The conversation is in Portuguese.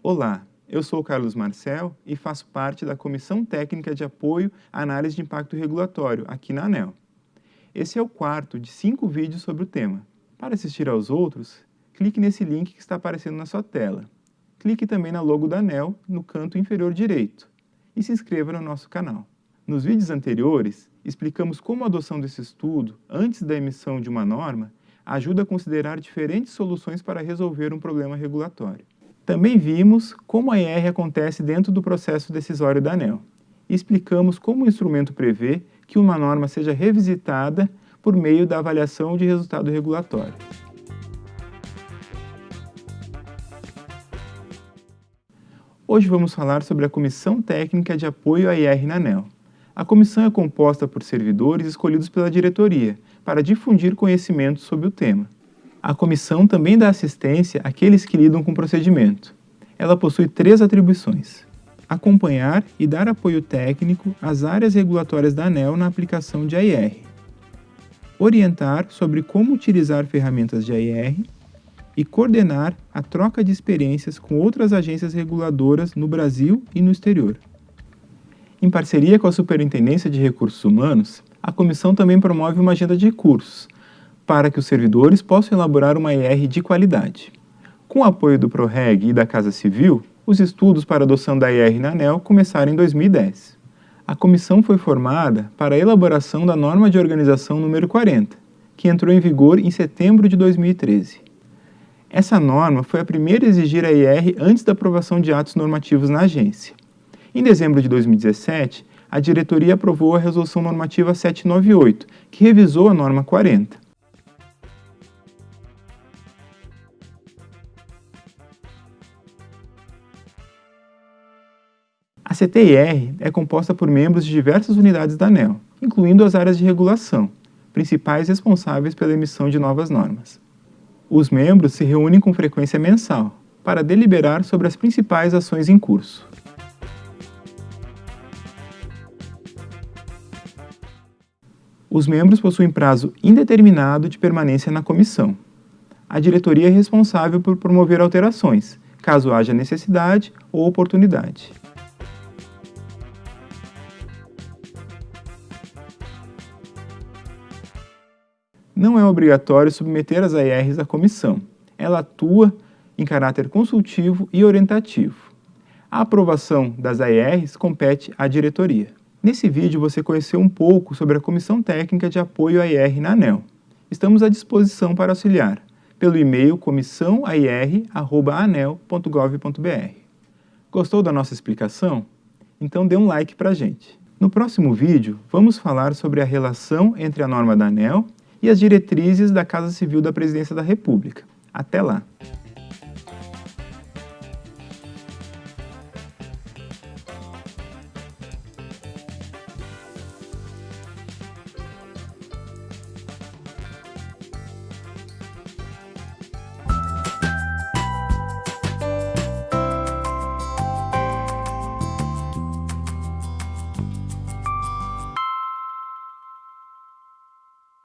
Olá, eu sou Carlos Marcel e faço parte da Comissão Técnica de Apoio à Análise de Impacto Regulatório, aqui na ANEL. Esse é o quarto de cinco vídeos sobre o tema. Para assistir aos outros, clique nesse link que está aparecendo na sua tela. Clique também na logo da ANEL no canto inferior direito e se inscreva no nosso canal. Nos vídeos anteriores, explicamos como a adoção desse estudo, antes da emissão de uma norma, ajuda a considerar diferentes soluções para resolver um problema regulatório. Também vimos como a IR acontece dentro do processo decisório da ANEL e explicamos como o instrumento prevê que uma norma seja revisitada por meio da avaliação de resultado regulatório. Hoje vamos falar sobre a Comissão Técnica de Apoio à IR na ANEL. A comissão é composta por servidores escolhidos pela diretoria para difundir conhecimento sobre o tema. A comissão também dá assistência àqueles que lidam com o procedimento. Ela possui três atribuições. Acompanhar e dar apoio técnico às áreas regulatórias da ANEL na aplicação de AIR. Orientar sobre como utilizar ferramentas de AIR e coordenar a troca de experiências com outras agências reguladoras no Brasil e no exterior. Em parceria com a Superintendência de Recursos Humanos, a comissão também promove uma agenda de cursos, para que os servidores possam elaborar uma IR de qualidade. Com o apoio do ProReg e da Casa Civil, os estudos para adoção da IR na ANEL começaram em 2010. A comissão foi formada para a elaboração da norma de organização número 40, que entrou em vigor em setembro de 2013. Essa norma foi a primeira a exigir a IR antes da aprovação de atos normativos na agência. Em dezembro de 2017, a diretoria aprovou a Resolução Normativa 798, que revisou a norma 40. A CTIR é composta por membros de diversas unidades da ANEL, incluindo as áreas de regulação, principais responsáveis pela emissão de novas normas. Os membros se reúnem com frequência mensal para deliberar sobre as principais ações em curso. Os membros possuem prazo indeterminado de permanência na comissão. A diretoria é responsável por promover alterações, caso haja necessidade ou oportunidade. Não é obrigatório submeter as ARs à comissão. Ela atua em caráter consultivo e orientativo. A aprovação das ARs compete à diretoria. Nesse vídeo você conheceu um pouco sobre a Comissão Técnica de Apoio à IR na ANEL. Estamos à disposição para auxiliar pelo e-mail comissãoair.anel.gov.br. Gostou da nossa explicação? Então dê um like para a gente. No próximo vídeo, vamos falar sobre a relação entre a norma da ANEL e as diretrizes da Casa Civil da Presidência da República. Até lá!